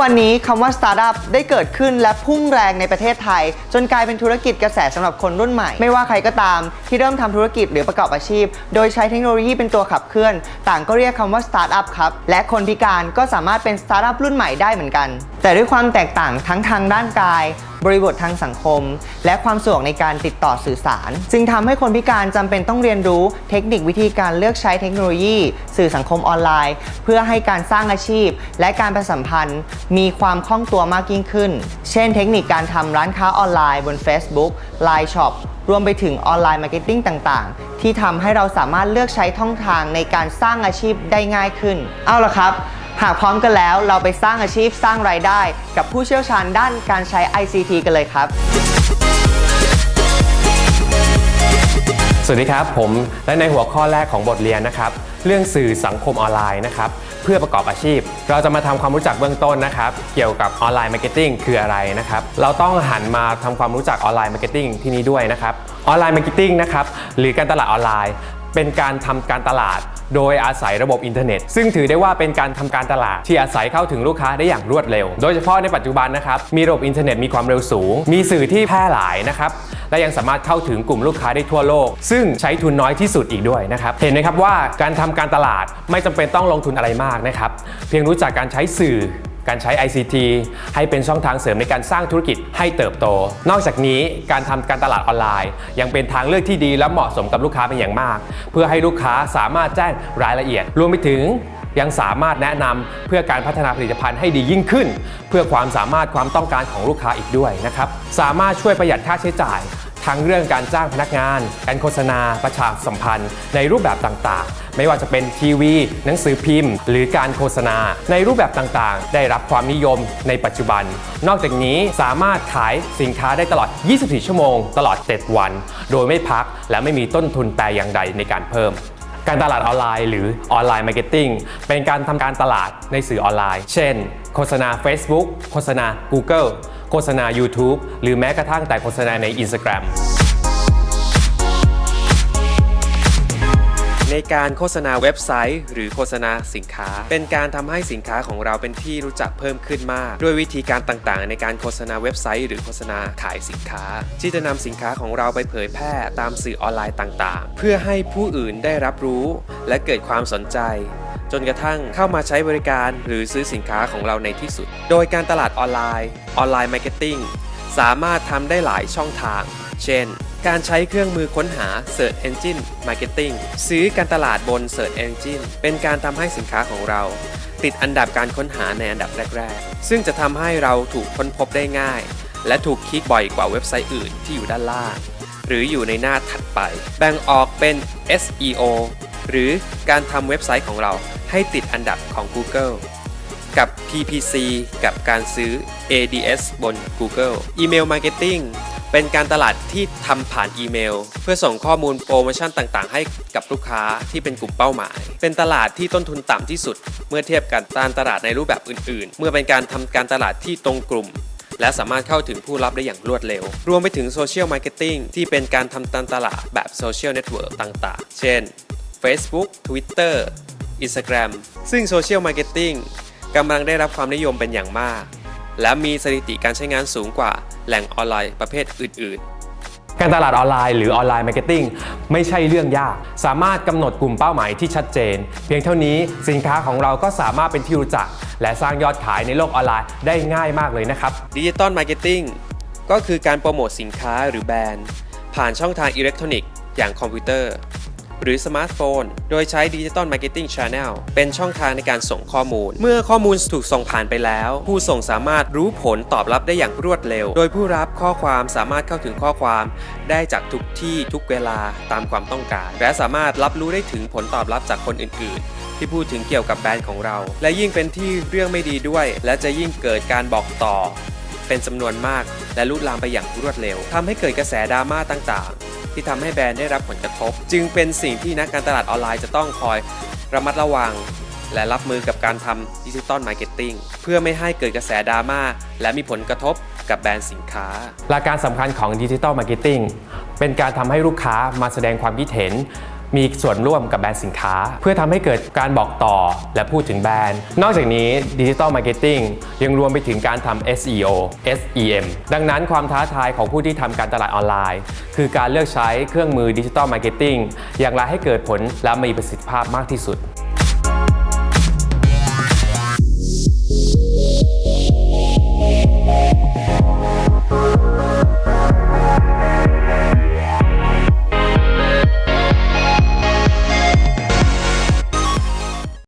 วันนี้คำว่าสตาร์ทอัพได้เกิดขึ้นและพุ่งแรงในประเทศไทย จนกลายเป็นธุรกิจกระแสสำหรับคนรุ่นใหม่ ไม่ว่าใครก็ตามที่เริ่มทำธุรกิจหรือประกอบอาชีพ โดยใช้เทคโนโลยีเป็นตัวขับเคลื่อน ต่างก็เรียกคำว่าสตาร์ทอัพครับ และคนพิการก็สามารถเป็นสตาร์ทอัพรุ่นใหม่ได้เหมือนกัน แต่ด้วยความแตกต่างทั้งทางด้านกาย บริบททางสังคม และความสะดวกในการติดต่อสื่อสาร จึงทำให้คนพิการจำเป็นต้องเรียนรู้เทคนิควิธีการเลือกใช้เทคโนโลยี สื่อสังคมออนไลน์ เพื่อให้การสร้างอาชีพ และการประชาสัมพันธ์ มีความคล่องตัวมากยิ่งขึ้น เช่น เทคนิคการทำร้านค้าออนไลน์บน Facebook Line Shop รวมไปถึง online marketing ต่างๆ ที่ทำให้เราสามารถเลือกใช้ช่องทางในการสร้างอาชีพได้ง่ายขึ้น เอาละครับ หากพร้อมกันแล้วเราไปสร้างอาชีพสร้างรายได้ กับผู้เชี่ยวชาญด้านการใช้ ICT กันเลยครับ สวัสดีครับผมและในหัวข้อแรกของบทเรียนนะครับ เรื่องสื่อสังคมออนไลน์นะครับเพื่อประกอบอาชีพ เราจะมาทำความรู้จักเบื้องต้นนะครับ เกี่ยวกับ online marketing คืออะไรนะครับ เราต้องหันมาทำความรู้จัก online marketing ที่นี้ด้วยนะครับ online marketing นะครับหรือการตลาดออนไลน์ เป็นการทำการตลาด โดยอาศัยระบบอินเทอร์เน็ต ซึ่งถือได้ว่าเป็นการทำการตลาด ที่อาศัยเข้าถึงลูกค้าได้อย่างรวดเร็ว โดยเฉพาะในปัจจุบันนะครับมีระบบอินเทอร์เน็ตมีความเร็วสูง มีสื่อที่แพร่หลายนะครับและยังสามารถเข้าถึงกลุ่มลูกค้าได้ทั่วโลก ซึ่งใช้ทุนน้อยที่สุดอีกด้วยนะครับ เห็นไหมครับว่าการทำการตลาดไม่จำเป็นต้องลงทุนอะไรมากนะครับ เพียงรู้จักการใช้สื่อ การใช้ ICT ให้เป็นช่องทางเสริมในการสร้างธุรกิจให้เติบโต นอกจากนี้การทำการตลาดออนไลน์ ยังเป็นทางเลือกที่ดีและเหมาะสมกับลูกค้าเป็นอย่างมาก เพื่อให้ลูกค้าสามารถแจ้งรายละเอียด รวมไปถึงยังสามารถแนะนำเพื่อการพัฒนาผลิตภัณฑ์ให้ดียิ่งขึ้น เพื่อความสามารถความต้องการของลูกค้าอีกด้วยนะครับสามารถช่วยประหยัดค่าใช้จ่าย ทั้งเรื่องการจ้างพนักงาน การโฆษณา ประชาสัมพันธ์ ในรูปแบบต่างๆ ไม่ว่าจะเป็นทีวี หนังสือพิมพ์ หรือการโฆษณา ในรูปแบบต่างๆ ได้รับความนิยมในปัจจุบัน นอกจากนี้สามารถขายสินค้าได้ตลอด 24 ชั่วโมง ตลอด 7 วัน โดยไม่พักและไม่มีต้นทุนแต่อย่างใดในการเพิ่มการตลาดออนไลน์หรือonline marketing เป็นการทำการตลาดในสื่อออนไลน์ เช่น โฆษณา Facebook โฆษณา Google โฆษณา YouTube หรือแม้กระทั่งแต่โฆษณาใน Instagram ในการโฆษณาเว็บไซต์ หรือโฆษณาสินค้า เป็นการทำให้สินค้าของเราเป็นที่รู้จักเพิ่มขึ้นมาก ด้วยวิธีการต่างๆ ในการโฆษณาเว็บไซต์ หรือโฆษณาขายสินค้า ที่จะนำสินค้าของเราไปเผยแพร่ตามสื่อออนไลน์ต่างๆ เพื่อให้ผู้อื่นได้รับรู้ และเกิดความสนใจ จนกระทั่งเข้ามาใช้บริการหรือซื้อสินค้าของเราในที่สุด โดยการตลาดออนไลน์ online marketing สามารถทำได้หลายช่องทาง เช่น การใช้เครื่องมือค้นหา Search Engine Marketing หรือการตลาดบน Search Engine เป็นการทำให้สินค้าของเรา ติดอันดับการค้นหาในอันดับแรก ๆ ซึ่งจะทำให้เราถูกค้นพบได้ง่าย และถูกคลิกบ่อยกว่าเว็บไซต์อื่นที่อยู่ด้านล่าง หรืออยู่ในหน้าถัดไป แบ่งออกเป็น SEO หรือการทำเว็บไซต์ของเราให้ติดอันดับของ Google กับ PPC กับการซื้อ ADS บน Google Email Marketing เป็นการตลาดที่ทำผ่านอีเมล เพื่อส่งข้อมูลโปรโมชั่นต่างๆ ให้กับลูกค้าที่เป็นกลุ่มเป้าหมาย เป็นตลาดที่ต้นทุนต่ำที่สุด เมื่อเทียบกับการตลาดในรูปแบบอื่น ๆ เมื่อเป็นการทำการตลาดที่ตรงกลุ่ม และสามารถเข้าถึงผู้รับได้อย่างรวดเร็ว รวมไปถึง social marketing ที่เป็นการทำการตลาดแบบ social network ต่าง ๆ เช่น Facebook Twitter Instagram ซึ่ง social marketing กำลังได้รับความนิยมเป็นอย่างมาก และมีสถิติการใช้งานสูงกว่าแหล่งออนไลน์ประเภทอื่น ๆการตลาดออนไลน์หรือ online marketing ไม่ใช่เรื่องยาก สามารถกำหนดกลุ่มเป้าหมายที่ชัดเจน เพียงเท่านี้สินค้าของเราก็สามารถเป็นที่รู้จัก และสร้างยอดขายในโลกออนไลน์ได้ง่ายมากเลยนะครับ digital marketing ก็คือการโปรโมทสินค้าหรือแบรนด์ ผ่านช่องทางอิเล็กทรอนิกส์อย่างคอมพิวเตอร์ หรือสมาร์ทโฟน โดยใช้ดิจิตอลมาร์เก็ตติ้งช n แนลเป็นช่องทางในการส่งข้อมูล เมื่อข้อมูลถูกส่งผ่านไปแล้ว ผู้ส่งสามารถรู้ผลตอบรับได้อย่างรวดเร็ว โดยผู้รับข้อความสามารถเข้าถึงข้อความ ได้จากทุกที่ทุกเวลาตามความต้องการ และสามารถรับรู้ได้ถึงผลตอบรับจากคนอื่น ๆที่พูดถึงเกี่ยวกับแบรนด์ของเรา และยิ่งเป็นที่เรื่องไม่ดีด้วย และจะยิ่งเกิดการบอกต่อ เป็นจำนวนมาก และลุกลามไปอย่างรวดเร็วทำให้เกิดกระแสดราม่าต่างๆ ที่ทำให้แบรนด์ได้รับผลกระทบ จึงเป็นสิ่งที่นักการตลาดออนไลน์จะต้องคอยระมัดระวัง และรับมือกับการทำ digital marketing เพื่อไม่ให้เกิดกระแสดราม่าและมีผลกระทบกับแบรนด์สินค้า หลักการสำคัญของ digital marketingเป็นการทำให้ลูกค้ามาแสดงความคิดเห็น มีส่วนร่วมกับแบรนด์สินค้า เพื่อทำให้เกิดการบอกต่อและพูดถึงแบรนด์ นอกจากนี้ digital marketing ยังรวมไปถึงการทำ SEO SEM ดังนั้นความท้าทายของผู้ที่ทำการตลาดออนไลน์ คือการเลือกใช้เครื่องมือ digital marketing อย่างไรให้เกิดผลและมีประสิทธิภาพมากที่สุด